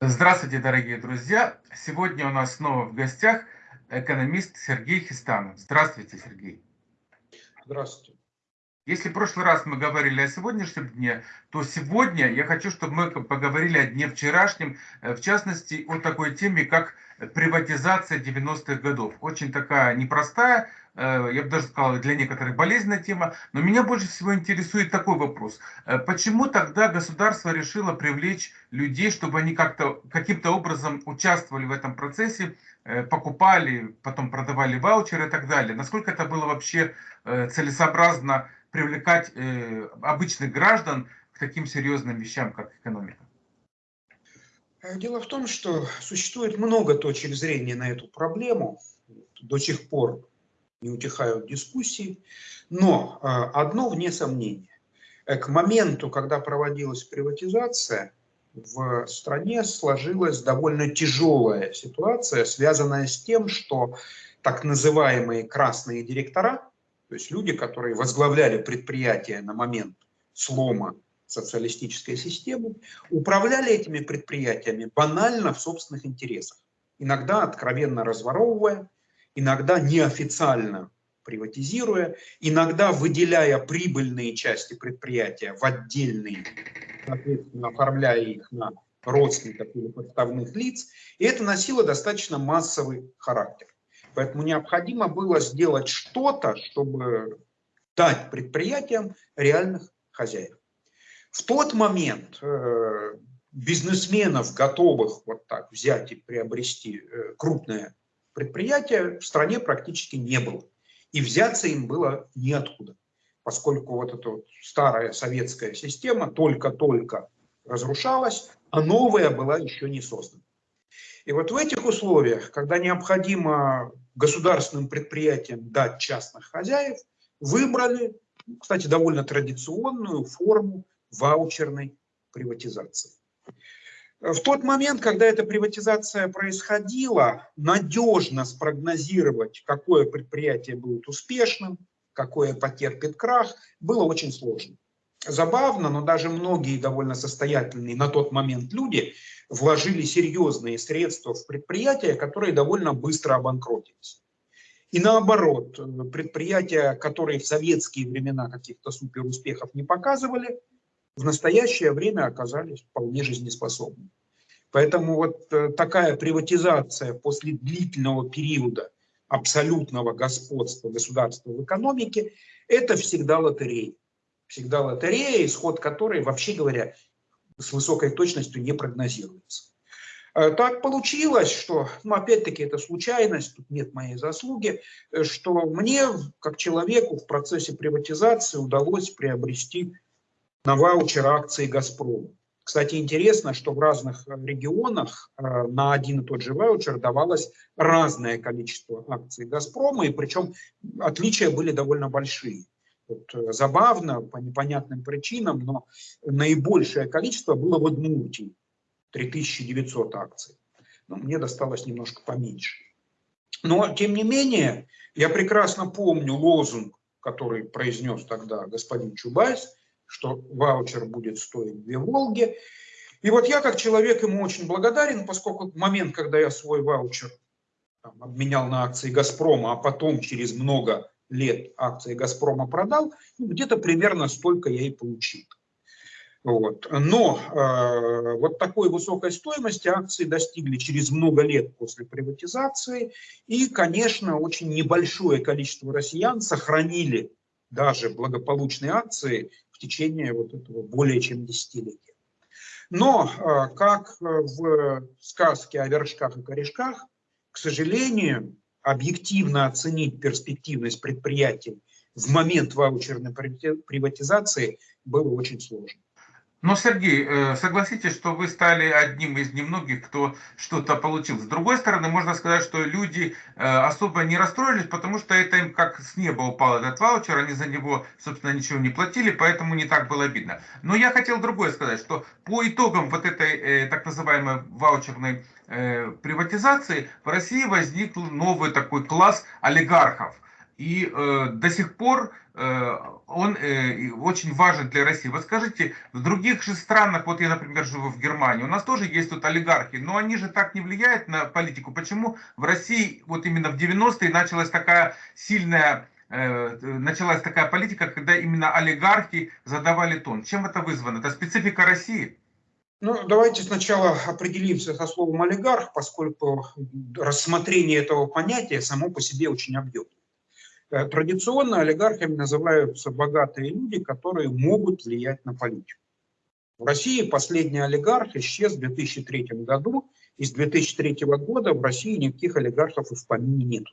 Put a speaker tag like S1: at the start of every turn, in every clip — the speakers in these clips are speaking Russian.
S1: Здравствуйте, дорогие друзья! Сегодня у нас снова в гостях экономист Сергей Хистанов. Здравствуйте, Сергей.
S2: Здравствуйте.
S1: Если в прошлый раз мы говорили о сегодняшнем дне, то сегодня я хочу, чтобы мы поговорили о дне вчерашнем, э, в частности, о такой теме, как приватизация 90-х годов. Очень такая непростая, я бы даже сказал, для некоторых болезненная тема, но меня больше всего интересует такой вопрос. Э, почему тогда государство решило привлечь людей, чтобы они как-то каким-то образом участвовали в этом процессе, покупали, потом продавали ваучеры и так далее? Насколько это было вообще целесообразно привлекать э, обычных граждан к таким серьезным вещам, как экономика?
S2: Э, дело в том, что существует много точек зрения на эту проблему. До сих пор не утихают дискуссии. Но э, одно вне сомнения. К моменту, когда проводилась приватизация, в стране сложилась довольно тяжелая ситуация, связанная с тем, что так называемые красные директора, то есть люди, которые возглавляли предприятия на момент слома социалистической системы, управляли этими предприятиями банально в собственных интересах. Иногда откровенно разворовывая, иногда неофициально приватизируя, иногда выделяя прибыльные части предприятия в отдельные, соответственно, оформляя их на родственников или подставных лиц. И это носило достаточно массовый характер. Поэтому необходимо было сделать что-то, чтобы дать предприятиям реальных хозяев. В тот момент э, бизнесменов, готовых вот так взять и приобрести э, крупное предприятие, в стране практически не было. И взяться им было неоткуда, поскольку вот эта вот старая советская система только-только разрушалась, а новая была еще не создана. И вот в этих условиях, когда необходимо государственным предприятиям дать частных хозяев, выбрали, кстати, довольно традиционную форму ваучерной приватизации. В тот момент, когда эта приватизация происходила, надежно спрогнозировать, какое предприятие будет успешным, какое потерпит крах, было очень сложно. Забавно, но даже многие довольно состоятельные на тот момент люди вложили серьезные средства в предприятия, которые довольно быстро обанкротились. И наоборот, предприятия, которые в советские времена каких-то суперуспехов не показывали, в настоящее время оказались вполне жизнеспособны. Поэтому вот э, такая приватизация после длительного периода абсолютного господства государства в экономике – это всегда лотерея всегда лотерея, исход которой, вообще говоря, с высокой точностью не прогнозируется. Э, так получилось, что, ну, опять-таки, это случайность, тут нет моей заслуги, э, что мне, как человеку, в процессе приватизации удалось приобрести на ваучер акции «Газпрома». Кстати, интересно, что в разных регионах э, на один и тот же ваучер давалось разное количество акций «Газпрома», и причем отличия были довольно большие. Вот, э, забавно, по непонятным причинам, но наибольшее количество было в Удмуртии, 3900 акций. Ну, мне досталось немножко поменьше. Но, тем не менее, я прекрасно помню лозунг, который произнес тогда господин Чубайс, что ваучер будет стоить две «Волги». И вот я, как человек, ему очень благодарен, поскольку момент, когда я свой ваучер там, обменял на акции «Газпрома», а потом через много лет акции «Газпрома» продал, ну, где-то примерно столько я и получил. Вот. Но э, вот такой высокой стоимости акции достигли через много лет после приватизации. И, конечно, очень небольшое количество россиян сохранили даже благополучные акции в течение вот этого более чем десятилетия. Но, э, как в сказке о вершках и корешках, к сожалению, объективно оценить перспективность предприятий в момент ваучерной приватизации было очень сложно.
S1: Но, Сергей, э, согласитесь, что вы стали одним из немногих, кто что-то получил. С другой стороны, можно сказать, что люди э, особо не расстроились, потому что это им как с неба упал этот ваучер, они за него, собственно, ничего не платили, поэтому не так было обидно. Но я хотел другое сказать, что по итогам вот этой э, так называемой ваучерной приватизации в России возник новый такой класс олигархов – и э, до сих пор он очень важен для России. Вот скажите, в других же странах, вот я, например, живу в Германии, у нас тоже есть тут олигархи, но они же так не влияют на политику. Почему в России вот именно в 90-е началась такая сильная началась такая политика, когда именно олигархи задавали тон. Чем это вызвано? Это специфика России?
S2: Ну, давайте сначала определимся со словом олигарх, поскольку рассмотрение этого понятия само по себе очень объемно. Э, традиционно олигархами называются богатые люди, которые могут влиять на политику. В России последний олигарх исчез в 2003 году, и с 2003 года в России никаких олигархов и в помине нет.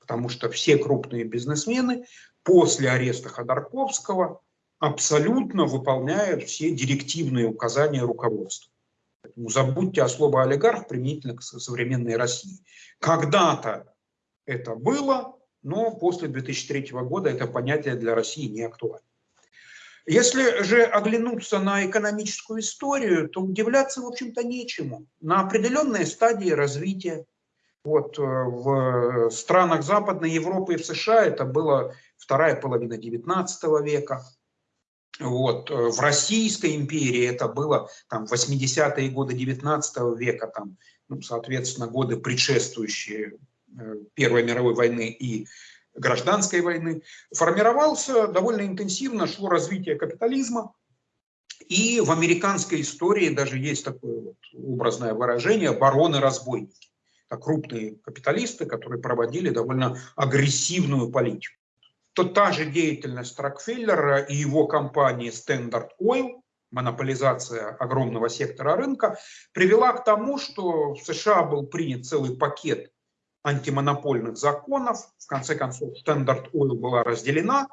S2: Потому что все крупные бизнесмены после ареста Ходорковского абсолютно выполняют все директивные указания руководства. Поэтому забудьте о слове олигарх применительно к современной России. Когда-то это было, но после 2003 года это понятие для России не актуально. Если же оглянуться на экономическую историю, то удивляться, в общем-то, нечему. На определенной стадии развития, вот, э, в странах Западной Европы и в США это была вторая половина 19 века, вот. Э, в Российской империи это было там, 80-е годы 19 века, там, ну, соответственно, годы предшествующие Первой мировой войны и гражданской войны, формировался довольно интенсивно, шло развитие капитализма. И в американской истории даже есть такое вот образное выражение «бароны-разбойники». Это крупные капиталисты, которые проводили довольно агрессивную политику то та же деятельность Рокфеллера и его компании Standard Oil, монополизация огромного сектора рынка, привела к тому, что в США был принят целый пакет антимонопольных законов. В конце концов, Standard Oil была разделена,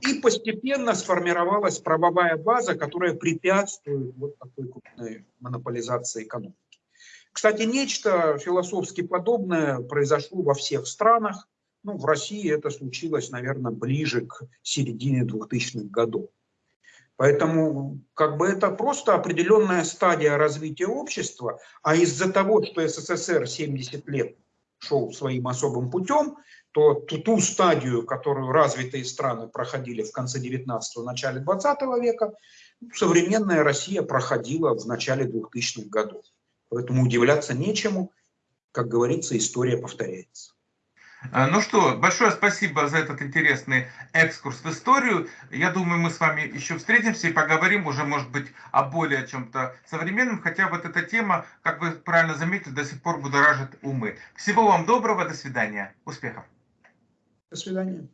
S2: и постепенно сформировалась правовая база, которая препятствует вот такой крупной монополизации экономики. Кстати, нечто философски подобное произошло во всех странах. Ну, в России это случилось, наверное, ближе к середине 2000-х годов. Поэтому как бы это просто определенная стадия развития общества, а из-за того, что СССР 70 лет шел своим особым путем, то ту, ту стадию, которую развитые страны проходили в конце 19-го, начале 20 века, современная Россия проходила в начале 2000-х годов. Поэтому удивляться нечему, как говорится, история повторяется.
S1: Э, ну что, большое спасибо за этот интересный экскурс в историю. Я думаю, мы с вами еще встретимся и поговорим уже, может быть, о более чем-то современном, хотя вот эта тема, как вы правильно заметили, до сих пор будоражит умы. Всего вам доброго, до свидания, успехов.
S2: До свидания.